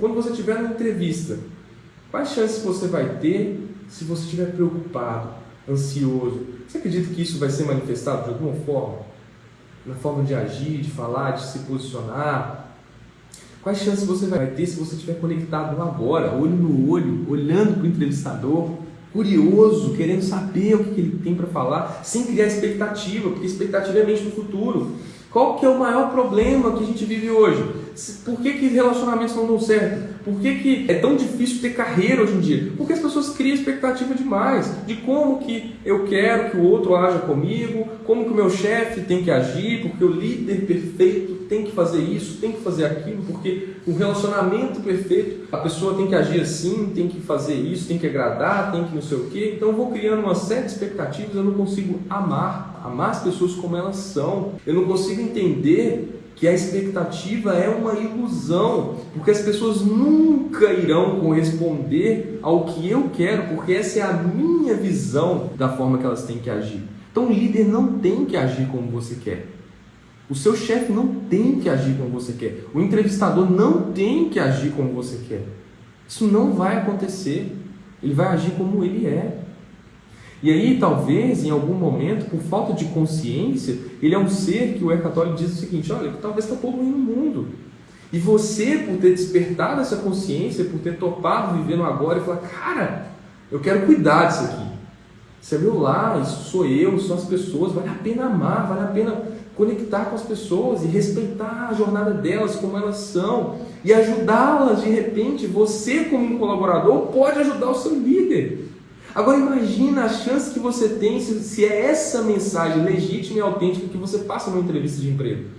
Quando você estiver numa entrevista, quais chances você vai ter se você estiver preocupado, ansioso? Você acredita que isso vai ser manifestado de alguma forma? Na forma de agir, de falar, de se posicionar? Quais chances você vai ter se você estiver conectado agora, olho no olho, olhando para o entrevistador, curioso, querendo saber o que ele tem para falar, sem criar expectativa, porque expectativa é mente no futuro. Qual que é o maior problema que a gente vive hoje? Por que, que relacionamentos não dão certo? Por que, que é tão difícil ter carreira hoje em dia? Porque as pessoas criam expectativa demais de como que eu quero que o outro haja comigo, como que o meu chefe tem que agir, porque o líder perfeito tem que fazer isso, tem que fazer aquilo, porque o relacionamento perfeito, a pessoa tem que agir assim, tem que fazer isso, tem que agradar, tem que não sei o quê. Então eu vou criando uma série de expectativas, eu não consigo amar, amar as pessoas como elas são. Eu não consigo entender que a expectativa é uma ilusão, porque as pessoas nunca irão corresponder ao que eu quero, porque essa é a minha visão da forma que elas têm que agir. Então o líder não tem que agir como você quer. O seu chefe não tem que agir como você quer. O entrevistador não tem que agir como você quer. Isso não vai acontecer. Ele vai agir como ele é. E aí, talvez, em algum momento, por falta de consciência, ele é um ser que o Hercatório diz o seguinte: olha, talvez está poluindo o mundo. E você, por ter despertado essa consciência, por ter topado viver no agora e falar, cara, eu quero cuidar disso aqui. Isso é meu lar, isso sou eu, são as pessoas, vale a pena amar, vale a pena conectar com as pessoas e respeitar a jornada delas, como elas são, e ajudá-las de repente. Você, como um colaborador, pode ajudar o seu líder. Agora imagina a chance que você tem se, se é essa mensagem legítima e autêntica que você passa numa entrevista de emprego.